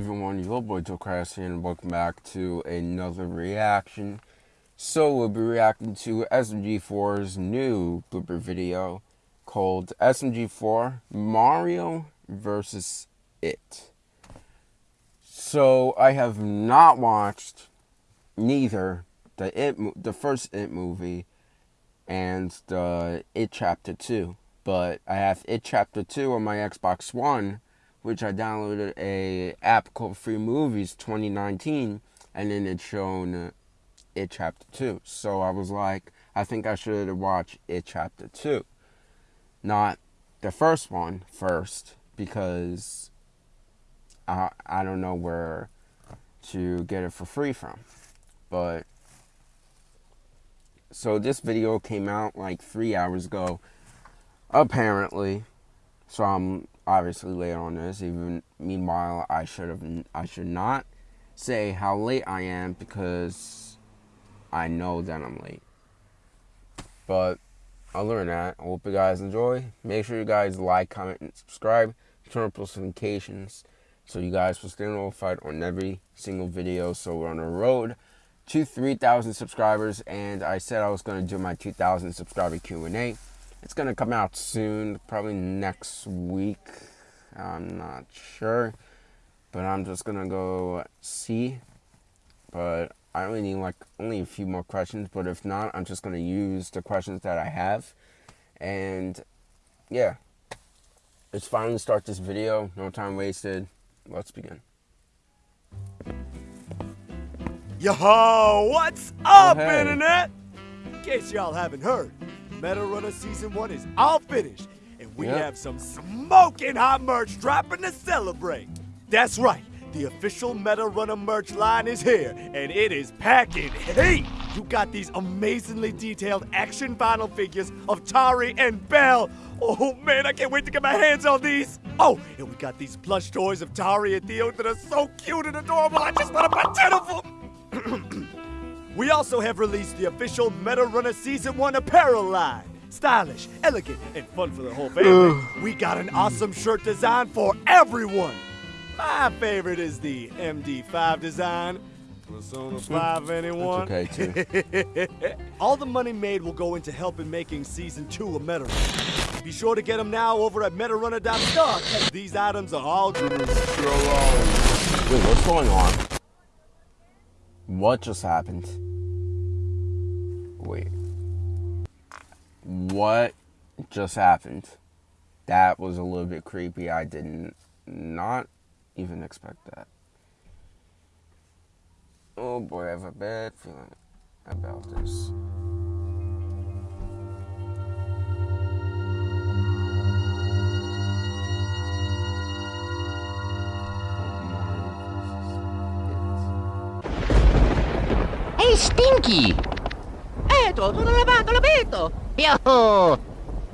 Hello, boy, Joe Crass and welcome back to another reaction. So, we'll be reacting to SMG4's new blooper video called SMG4 Mario vs. It. So, I have not watched neither the It, the first It movie and the It Chapter 2, but I have It Chapter 2 on my Xbox One which I downloaded a app called Free Movies 2019, and then it's shown uh, it chapter two. So I was like, I think I should watch it chapter two, not the first one first, because I I don't know where to get it for free from, but. So this video came out like three hours ago, apparently. So I'm obviously late on this. Even meanwhile, I should have I should not say how late I am because I know that I'm late. But I'll learn that. I hope you guys enjoy. Make sure you guys like, comment, and subscribe. Turn on post notifications so you guys will stay notified on every single video. So we're on the road to 3,000 subscribers, and I said I was going to do my 2,000 subscriber Q&A. It's going to come out soon, probably next week. I'm not sure. But I'm just going to go see. But I only need like only a few more questions. But if not, I'm just going to use the questions that I have. And yeah. It's fine to start this video. No time wasted. Let's begin. Yo, what's oh, up, oh, hey. Internet? In case y'all haven't heard, Meta Runner Season 1 is all finished, and we yep. have some smoking hot merch dropping to celebrate. That's right, the official Meta Runner merch line is here, and it is packing heat. You got these amazingly detailed action vinyl figures of Tari and Belle. Oh man, I can't wait to get my hands on these. Oh, and we got these plush toys of Tari and Theo that are so cute and adorable. I just want to buy 10 of them. We also have released the official Meta Runner Season 1 apparel line. Stylish, elegant, and fun for the whole family. we got an awesome shirt design for everyone. My favorite is the MD5 design. Persona 5 anyone? That's okay, too. All the money made will go into helping making Season 2 a Meta Runner. Be sure to get them now over at MetaRunner.store. These items are all... Wait, what's going on? What just happened? Wait. What just happened? That was a little bit creepy. I did not even expect that. Oh boy, I have a bad feeling about this. Hey, Stinky! Eto, tutto lavato, l'abito! Yo!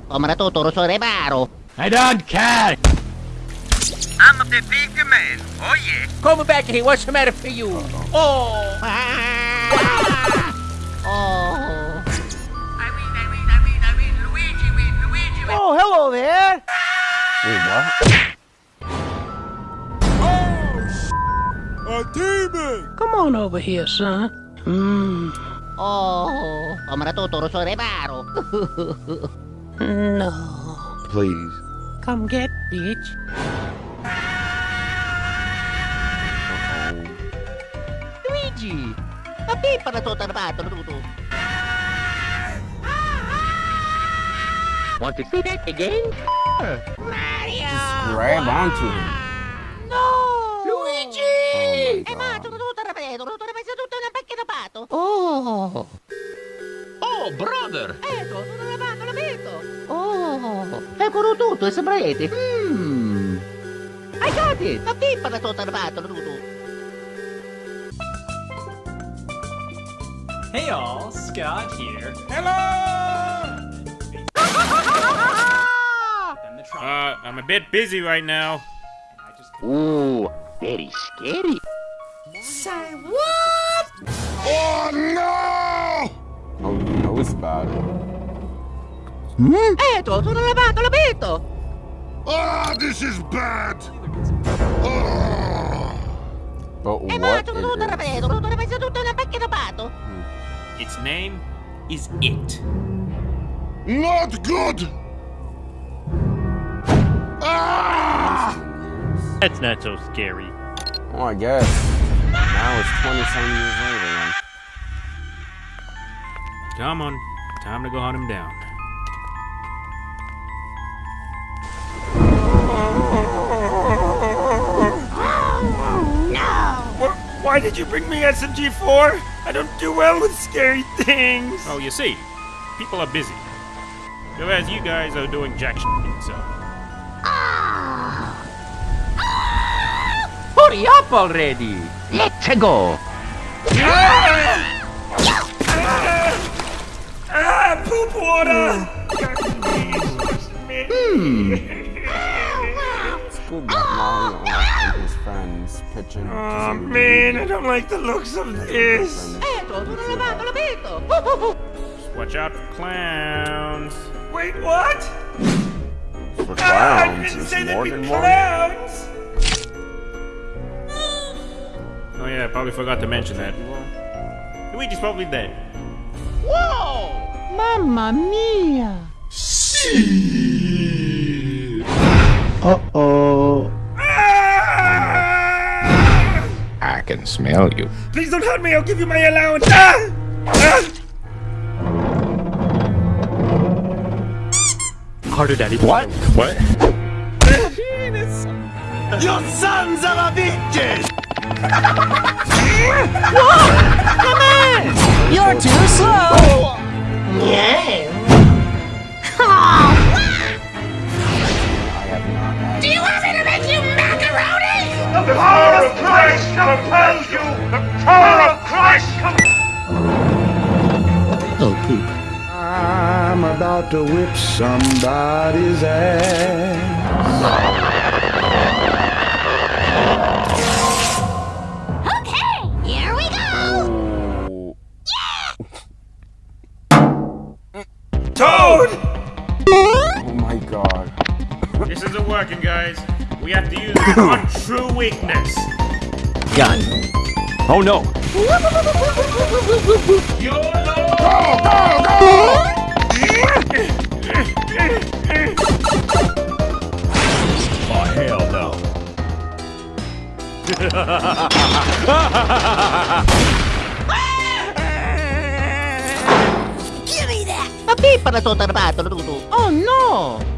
Come la tutto rosso reparo! I don't care! I'm the big man, oh yeah! Come back here, what's the matter for you? Oh! Ah. oh! I win, I win, I win, I win, Luigi win, Luigi win! Oh, hello there! Wait, what? Oh, a demon! Come on over here, son. Mm. Oh, come tutto rosso reparo. no. Please. Come get, bitch. Luigi, a pipa na tutto armato tutto. Want to see that again? Mario! Just grab onto him. No! Luigi! Oh, eh, ma tutto Oh! Oh, brother! Ecco, tutto lavato, l'abito. Oh! Eccolo tutto, sembrete. Mmm! I got it! La pippa da tutto lavato, tutto. Hey all, Scott here. Hello! uh, I'm a bit busy right now. Ooh, very scary. Say what? Oh no! Oh, you know it's bad. Hmm? Eto, sono lavato, l'abito! Ah, oh, this is bad! Oh. But Eh, what ma, it tutto tutto is. tutto ripeto, una pacchia da. Its name is It. Not good! That's not so scary. Oh, I guess. Now it's 27 years later. Then. Come on, time to go hunt him down. Why did you bring me SMG4? I don't do well with scary things. Oh, you see, people are busy. Whereas you guys are doing jack shit, so. Hurry up already! Let's go. Ah, poop water! It's good that Mario and his friends pitching. Oh man, I don't like the looks of this. Eto, tutto lavato, l'abito. Just watch out for clowns. Wait, what? For Ah, I clowns, didn't is say there'd more be than one. clowns. Oh yeah, I probably forgot to mention that. Luigi's probably dead. Mamma mia! Oh oh I can smell you. Please don't hurt me. I'll give you my allowance. Ah! Ah! Harder, Daddy. What? What? Your sons of a bitches! You're too slow! I have Do you want me to make you macaroni? The power of Christ compels you. The power of Christ compels Oh, poop. I'm about to whip somebody's ass. Have to use one true weakness. Gun. Oh no! Oh hell no! Give me that. La pippa da tutto ripato, tutto. Oh no!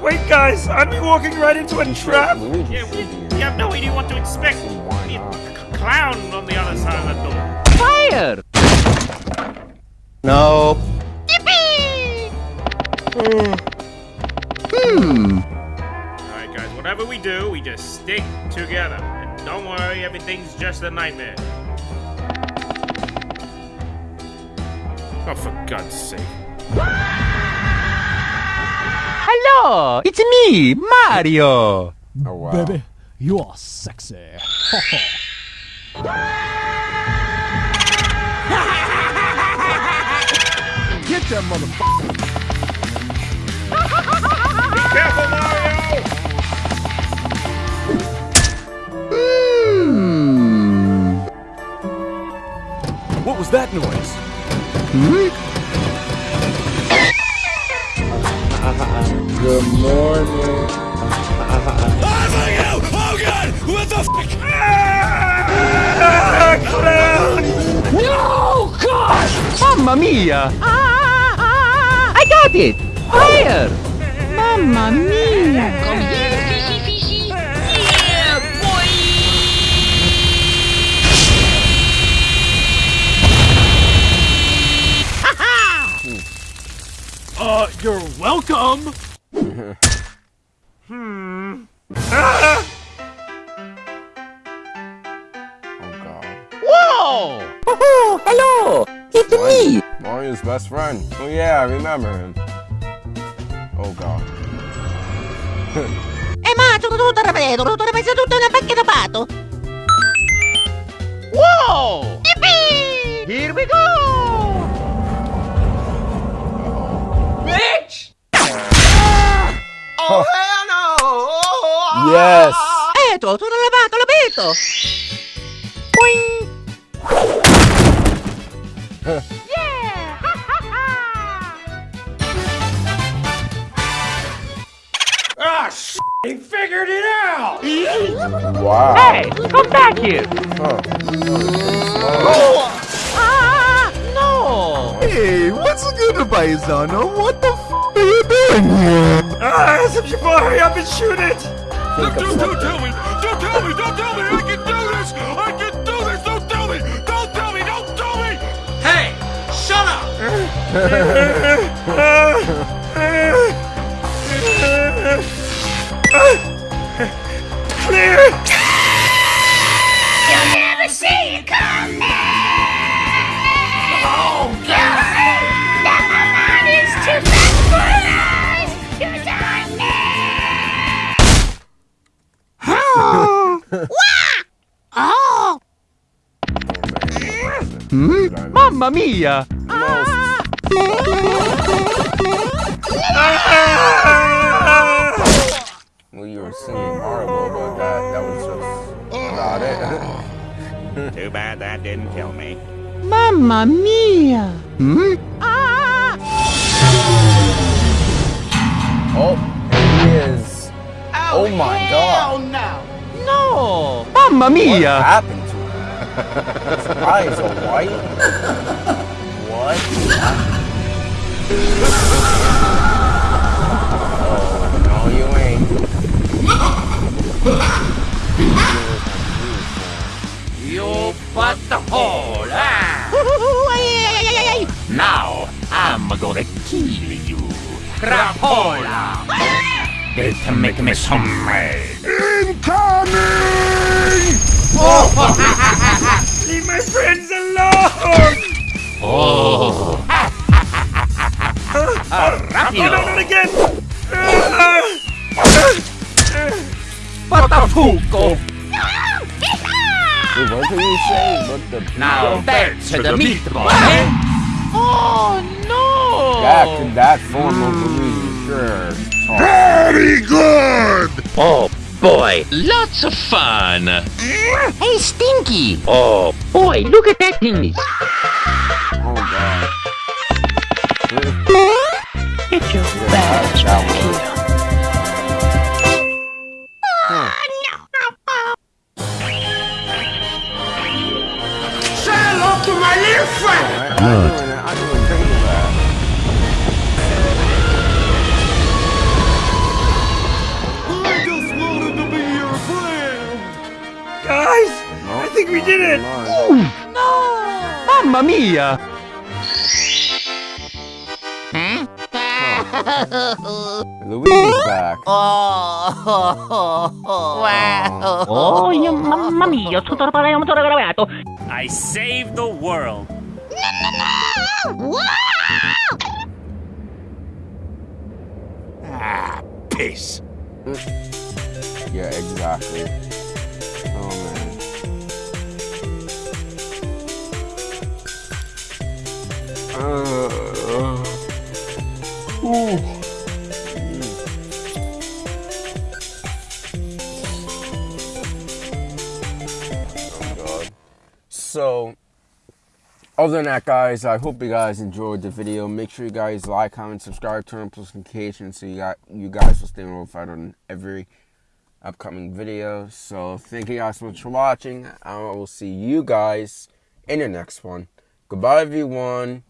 Wait, guys. Aren't we walking right into a trap? Yeah, we, thinking we have no idea what to expect. Why The clown on the other side of the door. Fire! No. Alright, guys, whatever we do, we just stick together. And don't worry, everything's just a nightmare. Oh, for God's sake. Hello! It's me, Mario! Oh wow. you are sexy. Get that motherfucker. Careful, Mario! Hmm. What was that noise? Hmm? Good morning. Oh god! What the fuck? Ah, clown! No! Gosh! Mamma mia! Ah, I got it. Fire! Mamma mia! Come here, fishy fishy. Yeah, boy. Uh, you're welcome. Oh god. Whoa! Oh, hello! It's me! Mario's best friend. Oh yeah, I remember him. Oh god. E ma tutto tutto ripeto, tutto ripeto, tutto una pacchia pato. Whoa! Yes. Eto, tutto lavato, l'abito. Boing. yeah. ah, sh he figured it out. wow. Hey, come back here. Oh. Ah, no. Hey, what's good, Paisano? What the f are you doing here? Ah, it's a boy. I've been shooting shoot it! Think of something. tell me! Don't tell me! Don't tell me! I can do this! I can do this! Don't tell me! Don't tell me! Don't tell me! Hey! Shut up! Clear! You'll never see it coming! Oh, God! Dying Oh! Mamma mia. Well, you were singing horrible, but that, that was just about it. Too bad that didn't kill me. Mamma mia! Hmm? oh, he is. Oh, my god. No! Mamma mia! What happened to him? His eyes are white. What? Oh, no, you ain't. You put the hole, ah! Now, I'm gonna kill you. Crapola! It'll make me so Oh, no, not again! Patafuco. Wait, what did you say? What the? Now back to the meatball? Oh no! Back in that form of Luigi, sure. Oh, Very good! Oh boy, lots of fun! Hey Stinky! Oh boy, look at that thing! Get your That, that was. Say hello to my little friend! Alright, I'm doing it. I'm doing great with that. I just wanted to be your friend! guys! I think we did it! No! Mamma mia. Luigi's back. Oh, yung mamma mia, tutto pala yung motor gravato. I saved the world! Ah, piss! Yeah, exactly. Other than that, guys, I hope you guys enjoyed the video. Make sure you guys like, comment, subscribe, turn on post notifications so you got you guys will stay notified on every upcoming video. So, thank you guys so much for watching. I will see you guys in the next one. Goodbye, everyone.